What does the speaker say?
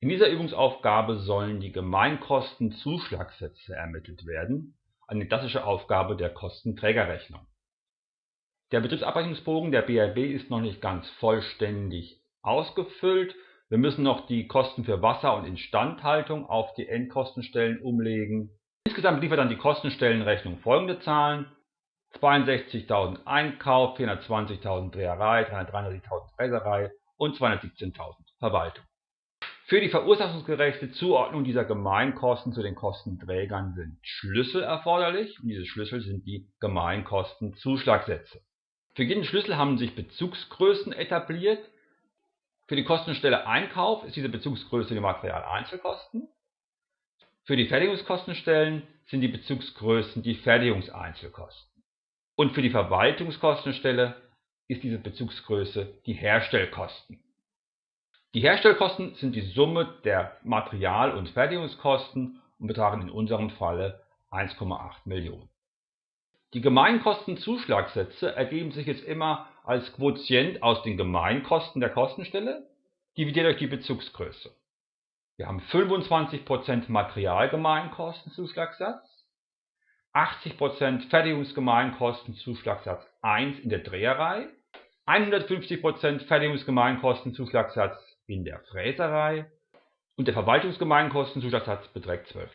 In dieser Übungsaufgabe sollen die Gemeinkostenzuschlagssätze ermittelt werden, eine klassische Aufgabe der Kostenträgerrechnung. Der Betriebsabrechnungsbogen der BRB ist noch nicht ganz vollständig ausgefüllt. Wir müssen noch die Kosten für Wasser und Instandhaltung auf die Endkostenstellen umlegen. Insgesamt liefert dann die Kostenstellenrechnung folgende Zahlen: 62.000 Einkauf, 420.000 Dreherei, 393.000 Fräserei und 217.000 Verwaltung. Für die verursachungsgerechte Zuordnung dieser Gemeinkosten zu den Kostenträgern sind Schlüssel erforderlich und diese Schlüssel sind die Gemeinkostenzuschlagsätze. Für jeden Schlüssel haben sich Bezugsgrößen etabliert. Für die Kostenstelle Einkauf ist diese Bezugsgröße die Materialeinzelkosten. Für die Fertigungskostenstellen sind die Bezugsgrößen die Fertigungseinzelkosten. Und für die Verwaltungskostenstelle ist diese Bezugsgröße die Herstellkosten. Die Herstellkosten sind die Summe der Material- und Fertigungskosten und betragen in unserem Falle 1,8 Millionen. Die Gemeinkostenzuschlagsätze ergeben sich jetzt immer als Quotient aus den Gemeinkosten der Kostenstelle dividiert durch die Bezugsgröße. Wir haben 25% Materialgemeinkostenzuschlagssatz, 80% Fertigungsgemeinkostenzuschlagssatz 1 in der Dreherei, 150% Fertigungsgemeinkostenzuschlagssatz in der Fräserei und der Verwaltungsgemeinkostenzuschlagssatz beträgt 12%.